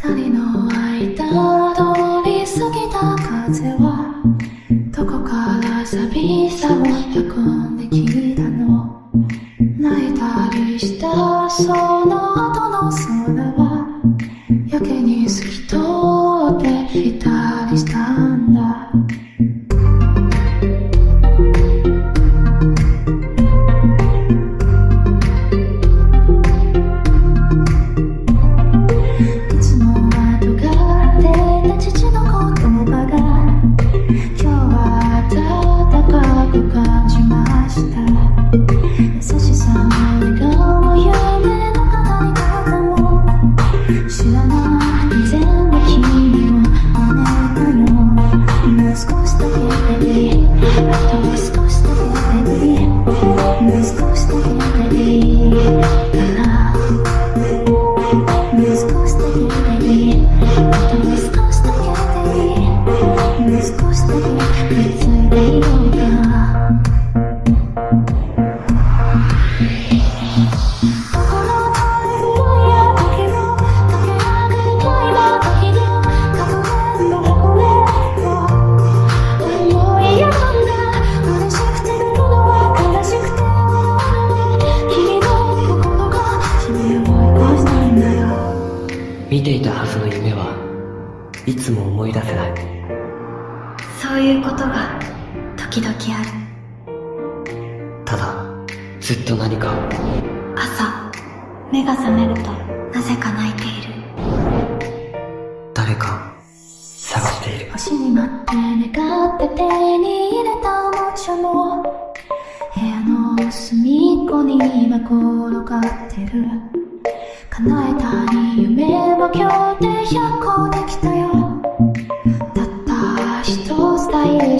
二人の間通り過ぎた風はどこから寂しさを運んできた見ていたはずの夢はいつも思い出せない。そういうことが時々ある。ただずっと何かを。朝目が覚めるとなぜか泣いている。誰かを探している。星に待って願って手に入れたおもちゃも部屋の隅っこに今転がってる。叶えた匂東京停車校できたよ。たった一つだい。で